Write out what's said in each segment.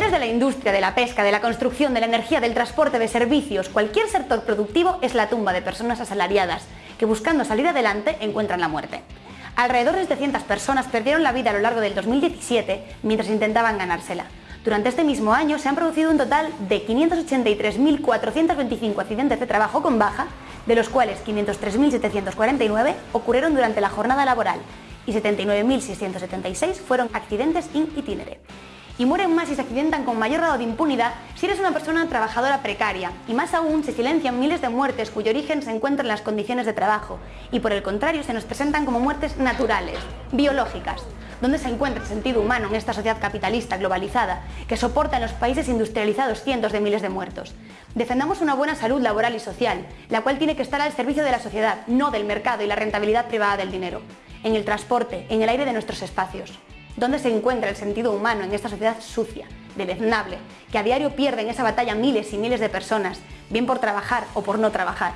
sectores de la industria, de la pesca, de la construcción, de la energía, del transporte, de servicios, cualquier sector productivo es la tumba de personas asalariadas que buscando salir adelante encuentran la muerte. Alrededor de 700 personas perdieron la vida a lo largo del 2017 mientras intentaban ganársela. Durante este mismo año se han producido un total de 583.425 accidentes de trabajo con baja, de los cuales 503.749 ocurrieron durante la jornada laboral y 79.676 fueron accidentes in itinere y mueren más y se accidentan con mayor grado de impunidad si eres una persona trabajadora precaria, y más aún se silencian miles de muertes cuyo origen se encuentra en las condiciones de trabajo, y por el contrario se nos presentan como muertes naturales, biológicas, donde se encuentra el sentido humano en esta sociedad capitalista globalizada que soporta en los países industrializados cientos de miles de muertos. Defendamos una buena salud laboral y social, la cual tiene que estar al servicio de la sociedad, no del mercado y la rentabilidad privada del dinero, en el transporte, en el aire de nuestros espacios. ¿Dónde se encuentra el sentido humano en esta sociedad sucia, deleznable, que a diario pierden esa batalla miles y miles de personas, bien por trabajar o por no trabajar?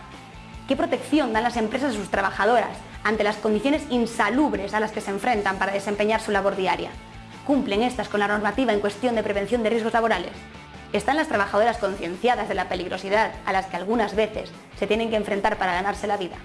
¿Qué protección dan las empresas a sus trabajadoras ante las condiciones insalubres a las que se enfrentan para desempeñar su labor diaria? ¿Cumplen estas con la normativa en cuestión de prevención de riesgos laborales? ¿Están las trabajadoras concienciadas de la peligrosidad a las que algunas veces se tienen que enfrentar para ganarse la vida?